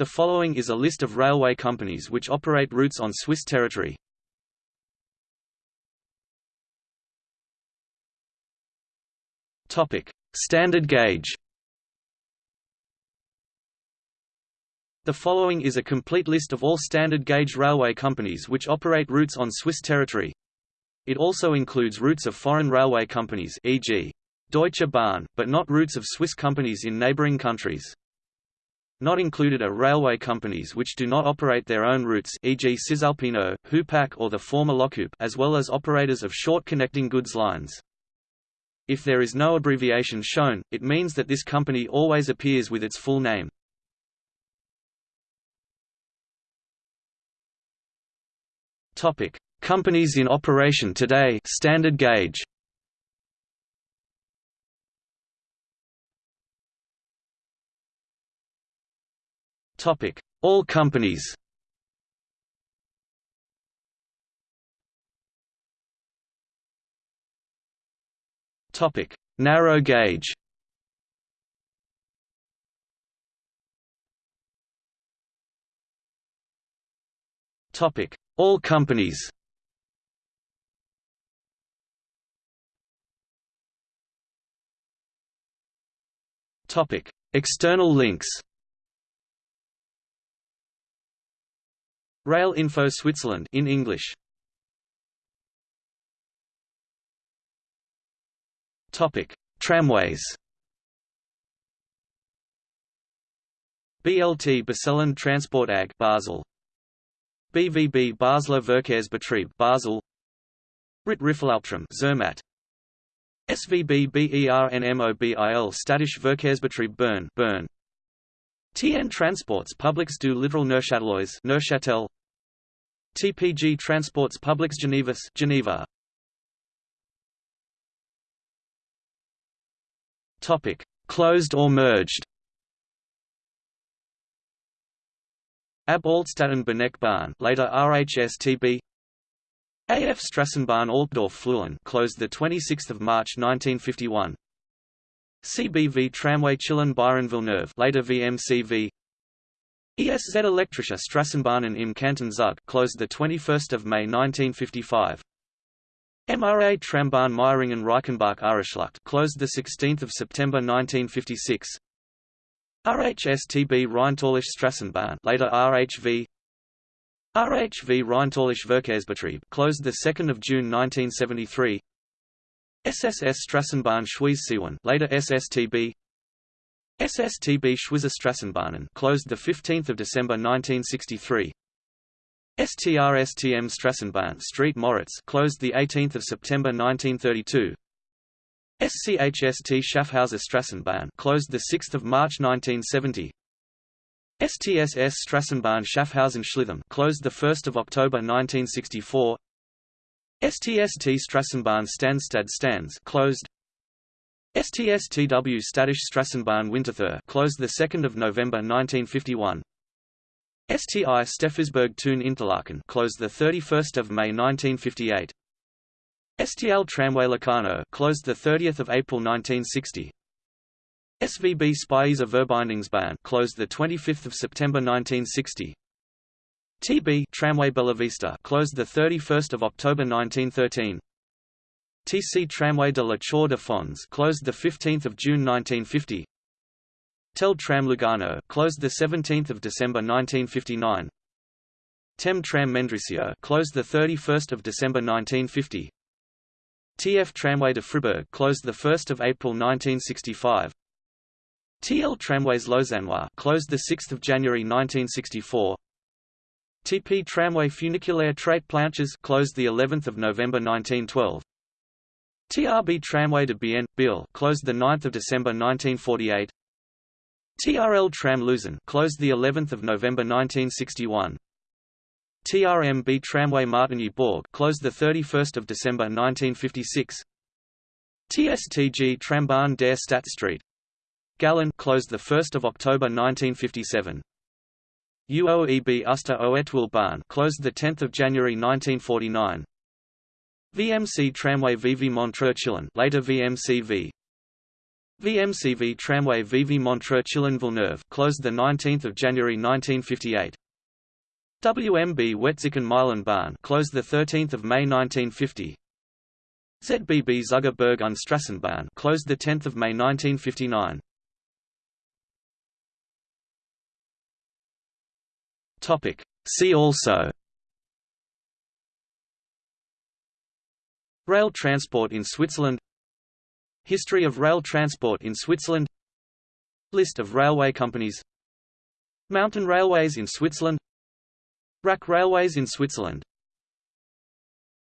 The following is a list of railway companies which operate routes on Swiss territory. Topic: Standard gauge. The following is a complete list of all standard gauge railway companies which operate routes on Swiss territory. It also includes routes of foreign railway companies e.g. Deutsche Bahn, but not routes of Swiss companies in neighboring countries. Not included are railway companies which do not operate their own routes e.g. Cisalpino, Hupac or the former Lokoop as well as operators of short connecting goods lines. If there is no abbreviation shown, it means that this company always appears with its full name. Topic: Companies in operation today. Standard gauge. Topic: All companies. Topic: Narrow gauge. Topic: all companies Topic: External links. Rail Info Switzerland in English. Topic: Tramways. BLT Baselland Transport AG Basel BVB Basler Verkehrsbetrieb Basel RIT Riffelalptram Zermatt SVB BERNMOBIL Städtische Verkehrsbetrieb Bern Bern TN Transports Publics du Littoral Neuchâtelois Neuchâtel TPG Transports Publics Genevois Geneva Topic Closed or merged Ab Altstatten Berneckbahn, later RHSTB. AF Strassenbahn Altdorf Flüelen, closed the 26th of March 1951. CBV Tramway Chillon Byron Villeneuve, later VMCV. ESZ Elektrische Strassenbahnen im Kanton Zug, closed the 21st of May 1955. MRA Trambahn Meiringen Reichenbach Aareschlucht, closed the 16th of September 1956. RHSTB Rheintalische Strassenbahn, later RHV. RHV Rheintalische Verkehrsbetrieb, closed the 2nd of June 1973. SSS Strassenbahn Schwyz later SSTB. SSTB Schwyzer Strassenbahnen, closed the 15th of December 1963. STRSTM Strassenbahn Street Moritz, closed the 18th of September 1932. SCHST Schaffhauser Strassenbahn closed the 6th of March 1970. STSS Strassenbahn Schaffhausen Schleitheim closed the 1st of October 1964. STST Strassenbahn Stansstad Stans closed. STSTW Städtische Strassenbahn Winterthur closed 2 November 1951. STI Steffisburg Thun Interlaken closed 31 May 1958. STL Tramway Locarno closed the 30th of April 1960. SVB Speiser Verbindungsbahn closed the 25th of September 1960. TB Tramway Bellavista closed the 31st of October 1913. TC Tramway de la Chaux de Fonds closed the 15th of June 1950. Tel Tram Lugano closed the 17th of December 1959. Tem Tram Mendrisio closed the 31st of December 1950. TF Tramway de Fribourg closed 1 April 1965. TL Tramways Lausannois closed 6 January 1964. TP Tramway Funiculaire Trait Planches closed the 11th of November 1912. TRB Tramway de Bienne, Biel closed the 9th of December 1948. TRL Tram Luzern closed the 11th of November 1961. TRMB Tramway Martigny Bourg closed the 31st of December 1956. TSTG Trambahn der Stadt Street Gallen closed the 1st of October 1957. UOEB Uster Oetwil Bahn closed the 10th of January 1949. VMC Tramway VV Montreux later VMCV VMCV tramway Vevey Montreux Chillon Villeneuve closed the 19th of January 1958. WMB Wetzikon Meilenbahn closed the 13th of May 1950. ZBB Zugerberg und Strassenbahn closed the 10th of May 1959. Topic. See also. Rail transport in Switzerland. History of rail transport in Switzerland. List of railway companies. Mountain railways in Switzerland. Rack railways in Switzerland